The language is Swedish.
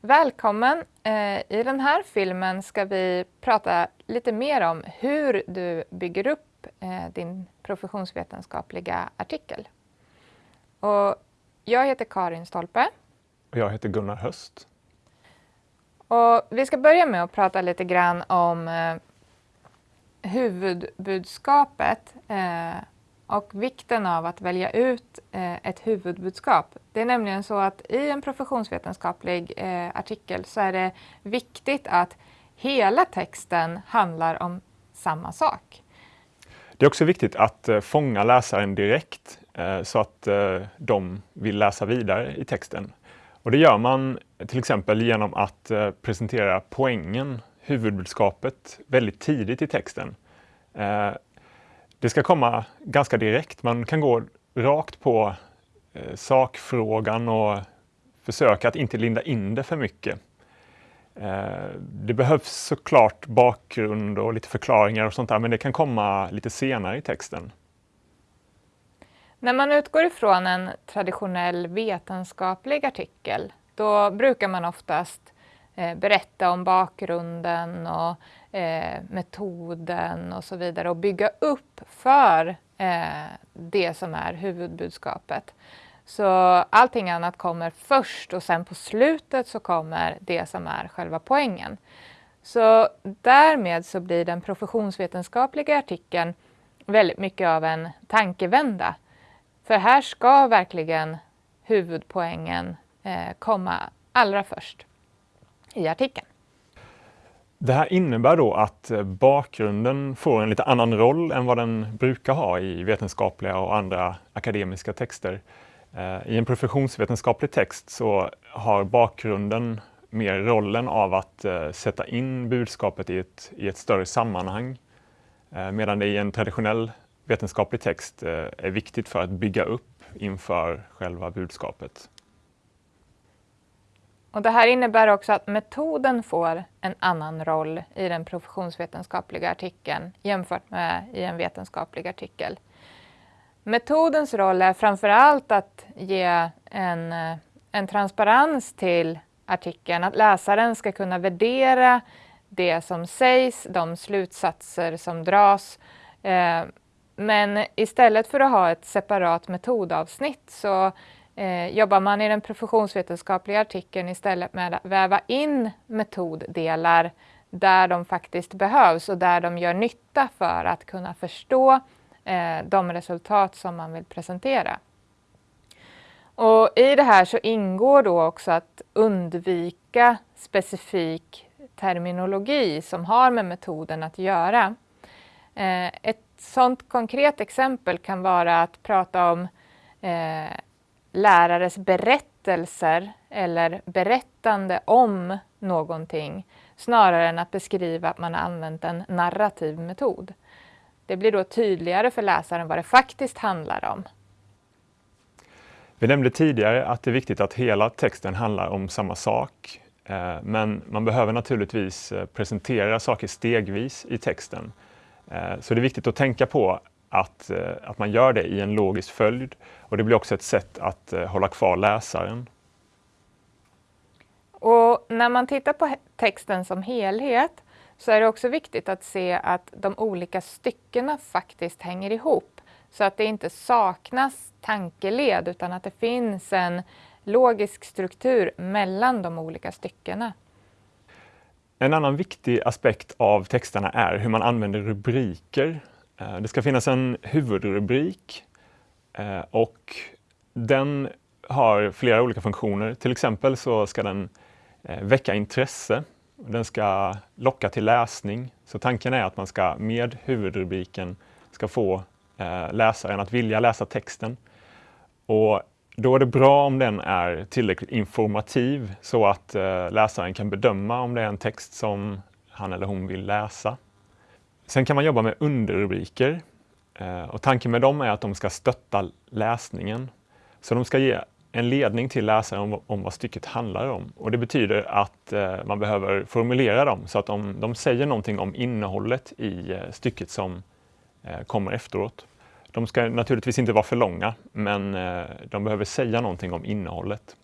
Välkommen! Eh, I den här filmen ska vi prata lite mer om hur du bygger upp eh, din professionsvetenskapliga artikel. Och jag heter Karin Stolpe. Och jag heter Gunnar Höst. Och vi ska börja med att prata lite grann om eh, huvudbudskapet och vikten av att välja ut eh, ett huvudbudskap. Det är nämligen så att i en professionsvetenskaplig eh, artikel så är det viktigt att hela texten handlar om samma sak. Det är också viktigt att eh, fånga läsaren direkt så att de vill läsa vidare i texten. Och det gör man till exempel genom att presentera poängen, huvudbudskapet, väldigt tidigt i texten. Det ska komma ganska direkt. Man kan gå rakt på eh, sakfrågan och försöka att inte linda in det för mycket. Eh, det behövs såklart bakgrund och lite förklaringar och sånt där, men det kan komma lite senare i texten. När man utgår ifrån en traditionell vetenskaplig artikel, då brukar man oftast eh, Eh, berätta om bakgrunden och eh, metoden och så vidare och bygga upp för eh, det som är huvudbudskapet. Så allting annat kommer först och sen på slutet så kommer det som är själva poängen. Så därmed så blir den professionsvetenskapliga artikeln väldigt mycket av en tankevända. För här ska verkligen huvudpoängen eh, komma allra först i artikeln. Det här innebär då att bakgrunden får en lite annan roll än vad den brukar ha i vetenskapliga och andra akademiska texter. Eh, I en professionsvetenskaplig text så har bakgrunden mer rollen av att eh, sätta in budskapet i ett, i ett större sammanhang. Eh, medan det i en traditionell vetenskaplig text är viktigt för att bygga upp inför själva budskapet. Och det här innebär också att metoden får en annan roll i den professionsvetenskapliga artikeln jämfört med i en vetenskaplig artikel. Metodens roll är framför allt att ge en, eh, en transparens till artikeln, att läsaren ska kunna värdera det som sägs, de slutsatser som dras. Eh, men istället för att ha ett separat metodavsnitt så Eh, jobbar man i den professionsvetenskapliga artikeln istället med att väva in metoddelar där de faktiskt behövs och där de gör nytta för att kunna förstå eh, de resultat som man vill presentera. Och I det här så ingår då också att undvika specifik terminologi som har med metoden att göra. Eh, ett sådant konkret exempel kan vara att prata om eh, lärares berättelser eller berättande om någonting snarare än att beskriva att man har använt en narrativ metod. Det blir då tydligare för läsaren vad det faktiskt handlar om. Vi nämnde tidigare att det är viktigt att hela texten handlar om samma sak. Eh, men man behöver naturligtvis eh, presentera saker stegvis i texten. Eh, så det är viktigt att tänka på att, eh, att man gör det i en logisk följd. Och det blir också ett sätt att eh, hålla kvar läsaren. Och när man tittar på texten som helhet så är det också viktigt att se att de olika styckena faktiskt hänger ihop. Så att det inte saknas tankeled utan att det finns en logisk struktur mellan de olika styckena. En annan viktig aspekt av texterna är hur man använder rubriker Eh, det ska finnas en huvudrubrik eh, och den har flera olika funktioner. Till exempel så ska den eh, väcka intresse. Den ska locka till läsning. Så tanken är att man ska med huvudrubriken ska få läsaren att vilja läsa texten. Och då är det bra om den är tillräckligt informativ så att läsaren kan bedöma om det är en text som han eller hon vill läsa. Sen kan man jobba med underrubriker eh, och tanken med dem är att de ska stötta läsningen. Så de ska ge en ledning till läsaren om, om vad stycket handlar om. Och det betyder att eh, man behöver formulera dem så att de, de säger någonting om innehållet i eh, stycket som eh, kommer efteråt. De ska naturligtvis inte vara för långa, men eh, de behöver säga någonting om innehållet.